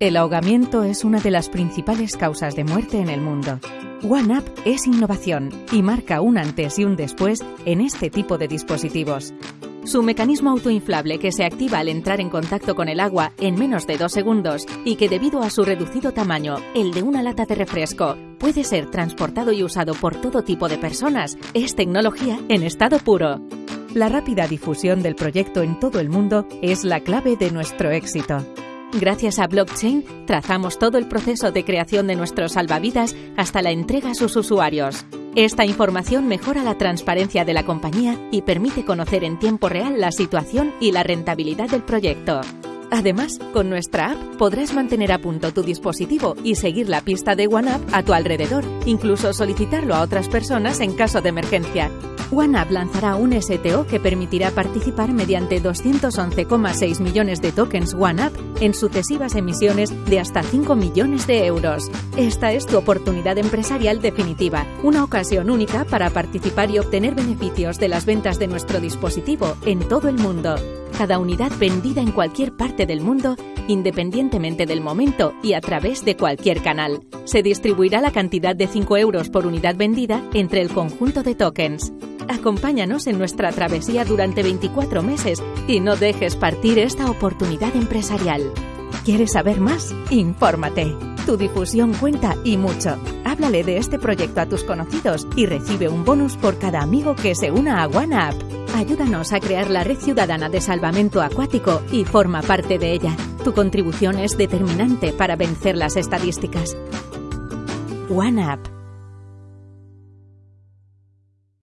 El ahogamiento es una de las principales causas de muerte en el mundo. OneUp es innovación y marca un antes y un después en este tipo de dispositivos. Su mecanismo autoinflable que se activa al entrar en contacto con el agua en menos de dos segundos y que debido a su reducido tamaño, el de una lata de refresco, puede ser transportado y usado por todo tipo de personas, es tecnología en estado puro. La rápida difusión del proyecto en todo el mundo es la clave de nuestro éxito. Gracias a blockchain, trazamos todo el proceso de creación de nuestros salvavidas hasta la entrega a sus usuarios. Esta información mejora la transparencia de la compañía y permite conocer en tiempo real la situación y la rentabilidad del proyecto. Además, con nuestra app podrás mantener a punto tu dispositivo y seguir la pista de OneUp a tu alrededor, incluso solicitarlo a otras personas en caso de emergencia. OneUp lanzará un STO que permitirá participar mediante 211,6 millones de tokens OneUp en sucesivas emisiones de hasta 5 millones de euros. Esta es tu oportunidad empresarial definitiva, una ocasión única para participar y obtener beneficios de las ventas de nuestro dispositivo en todo el mundo. Cada unidad vendida en cualquier parte del mundo, independientemente del momento y a través de cualquier canal. Se distribuirá la cantidad de 5 euros por unidad vendida entre el conjunto de tokens. Acompáñanos en nuestra travesía durante 24 meses y no dejes partir esta oportunidad empresarial. ¿Quieres saber más? Infórmate. Tu difusión cuenta y mucho. Háblale de este proyecto a tus conocidos y recibe un bonus por cada amigo que se una a OneUp. Ayúdanos a crear la red ciudadana de salvamento acuático y forma parte de ella. Tu contribución es determinante para vencer las estadísticas. OneUp